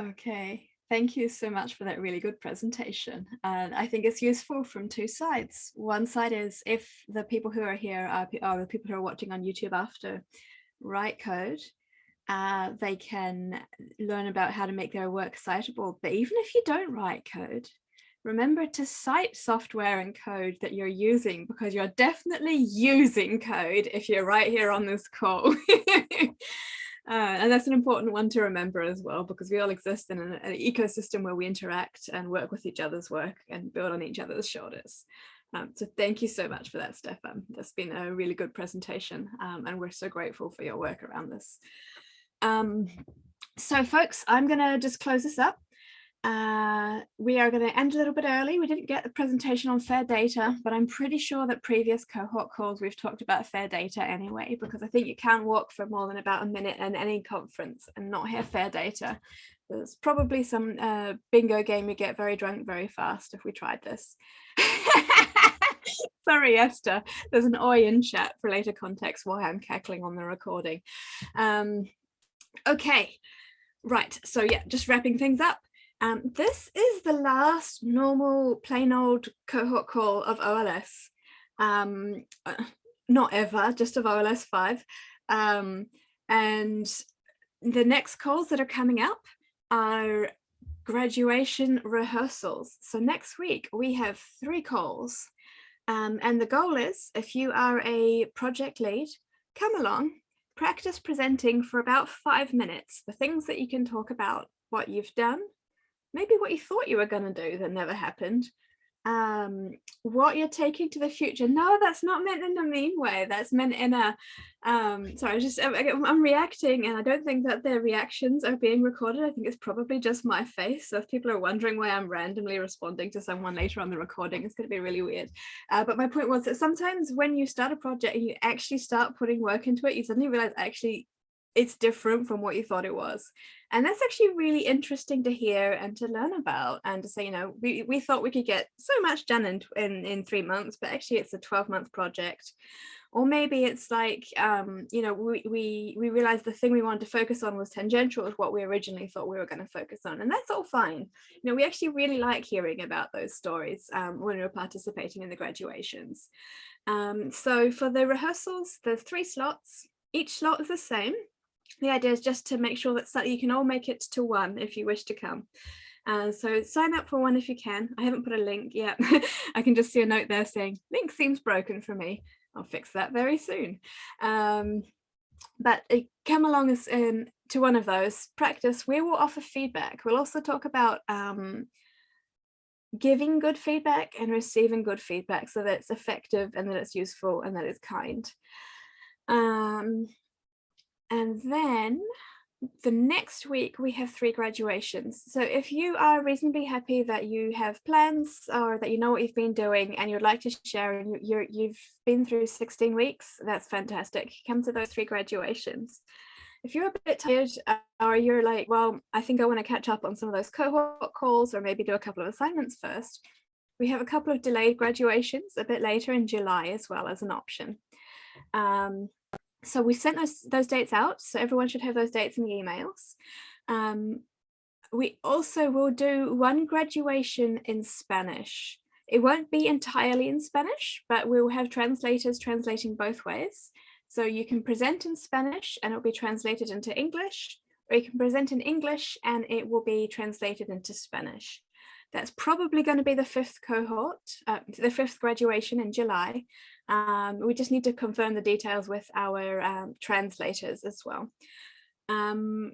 Okay, thank you so much for that really good presentation. And I think it's useful from two sides. One side is if the people who are here are, are the people who are watching on YouTube after write code, uh, they can learn about how to make their work citable. But even if you don't write code, remember to cite software and code that you're using because you're definitely using code if you're right here on this call. [laughs] Uh, and that's an important one to remember as well, because we all exist in an, an, ecosystem where we interact and work with each other's work and build on each other's shoulders. Um, so thank you so much for that, Stefan. That's been a really good presentation um, and we're so grateful for your work around this. Um, so folks, I'm going to just close this up. Uh, we are going to end a little bit early. We didn't get the presentation on fair data, but I'm pretty sure that previous cohort calls we've talked about fair data anyway, because I think you can walk for more than about a minute in any conference and not hear fair data. There's probably some uh, bingo game you get very drunk very fast if we tried this. [laughs] Sorry, Esther. There's an oi in chat for later context why I'm cackling on the recording. Um, okay, right. So yeah, just wrapping things up. Um, this is the last normal plain old cohort call of OLS. Um, uh, not ever, just of OLS 5. Um, and the next calls that are coming up are graduation rehearsals. So next week we have three calls um, and the goal is if you are a project lead, come along, practice presenting for about five minutes, the things that you can talk about, what you've done, maybe what you thought you were going to do that never happened, um, what you're taking to the future. No, that's not meant in a mean way. That's meant in a, um, sorry, just, I'm, I'm reacting and I don't think that their reactions are being recorded. I think it's probably just my face. So if people are wondering why I'm randomly responding to someone later on the recording, it's going to be really weird. Uh, but my point was that sometimes when you start a project and you actually start putting work into it, you suddenly realize actually it's different from what you thought it was. And that's actually really interesting to hear and to learn about and to say, you know, we, we thought we could get so much done in, in, in three months, but actually it's a 12 month project. Or maybe it's like, um, you know, we, we, we realized the thing we wanted to focus on was tangential with what we originally thought we were going to focus on. And that's all fine. You know, we actually really like hearing about those stories um, when we we're participating in the graduations. Um, so for the rehearsals, there's three slots. Each slot is the same the idea is just to make sure that you can all make it to one if you wish to come. Uh, so sign up for one if you can. I haven't put a link yet. [laughs] I can just see a note there saying link seems broken for me. I'll fix that very soon. Um, but uh, come along as um, to one of those practice. We will offer feedback. We'll also talk about um, giving good feedback and receiving good feedback so that it's effective and that it's useful and that it's kind. Um, and then the next week we have three graduations. So if you are reasonably happy that you have plans or that you know what you've been doing and you'd like to share and you're, you've been through 16 weeks, that's fantastic. Come to those three graduations. If you're a bit tired uh, or you're like, well, I think I want to catch up on some of those cohort calls or maybe do a couple of assignments first, we have a couple of delayed graduations a bit later in July as well as an option. Um, so we sent those, those dates out, so everyone should have those dates in the emails. Um, we also will do one graduation in Spanish. It won't be entirely in Spanish, but we'll have translators translating both ways. So you can present in Spanish and it'll be translated into English, or you can present in English and it will be translated into Spanish. That's probably going to be the fifth cohort, uh, the fifth graduation in July. Um, we just need to confirm the details with our um, translators as well. Um,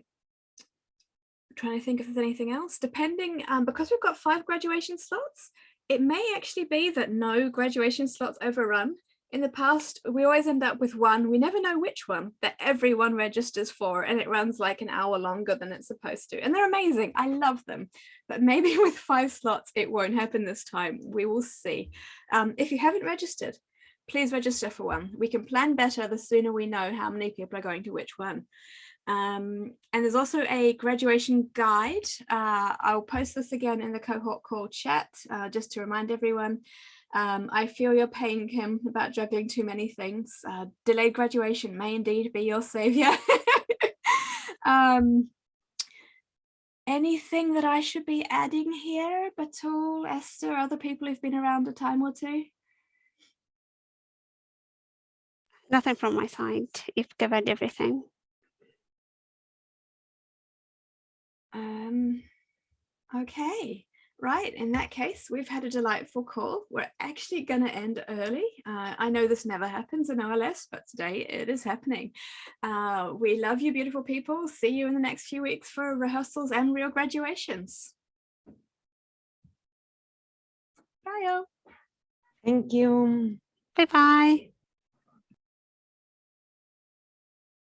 trying to think if there's anything else. Depending, um, because we've got five graduation slots, it may actually be that no graduation slots overrun. In the past, we always end up with one, we never know which one, that everyone registers for and it runs like an hour longer than it's supposed to. And they're amazing, I love them. But maybe [laughs] with five slots, it won't happen this time, we will see. Um, if you haven't registered, please register for one. We can plan better the sooner we know how many people are going to which one. Um, and there's also a graduation guide. Uh, I'll post this again in the cohort call chat, uh, just to remind everyone. Um, I feel your pain, Kim, about juggling too many things. Uh, delayed graduation may indeed be your savior. [laughs] um, anything that I should be adding here, Batool, Esther, other people who've been around a time or two? Nothing from my side. You've covered everything. Um, okay, right. In that case, we've had a delightful call. We're actually going to end early. Uh, I know this never happens in OLS, but today it is happening. Uh, we love you, beautiful people. See you in the next few weeks for rehearsals and real graduations. Bye. -o. Thank you. Bye bye.